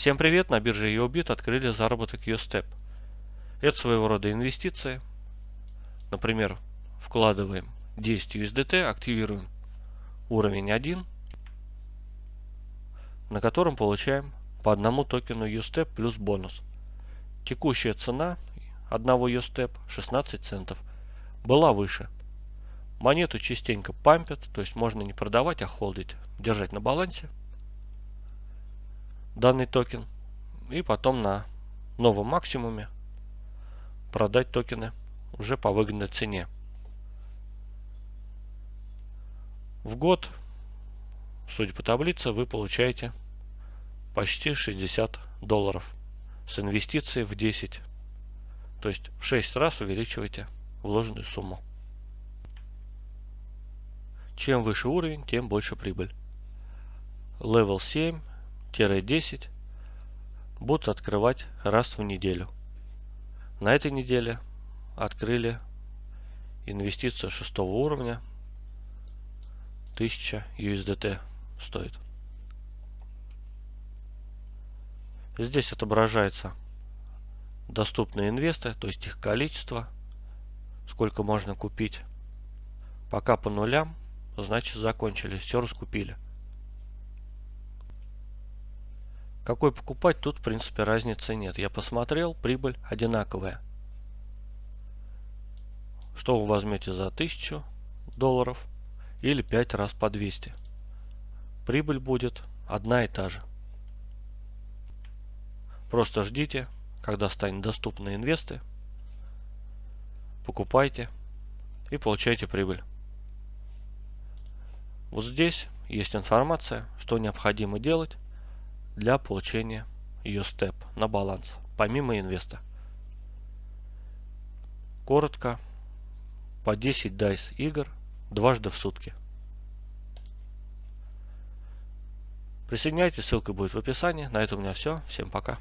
Всем привет! На бирже EOBIT открыли заработок USTEP. Это своего рода инвестиции. Например, вкладываем 10 USDT, активируем уровень 1, на котором получаем по одному токену USTEP плюс бонус. Текущая цена одного USTEP 16 центов. Была выше. Монету частенько пампят, то есть можно не продавать, а холдить, держать на балансе данный токен и потом на новом максимуме продать токены уже по выгодной цене. В год, судя по таблице, вы получаете почти 60 долларов с инвестицией в 10. То есть в 6 раз увеличиваете вложенную сумму. Чем выше уровень, тем больше прибыль. Level 7 10 будут открывать раз в неделю. На этой неделе открыли инвестицию шестого уровня 1000 USDT стоит. Здесь отображается доступные инвесты, то есть их количество, сколько можно купить. Пока по нулям, значит закончили, все раскупили. Какой покупать, тут в принципе разницы нет. Я посмотрел, прибыль одинаковая. Что вы возьмете за 1000 долларов или 5 раз по 200. Прибыль будет одна и та же. Просто ждите, когда станет доступны инвесты, покупайте и получайте прибыль. Вот здесь есть информация, что необходимо делать для получения ее степ на баланс, помимо инвеста. Коротко, по 10 DICE игр дважды в сутки. Присоединяйтесь, ссылка будет в описании. На этом у меня все. Всем пока.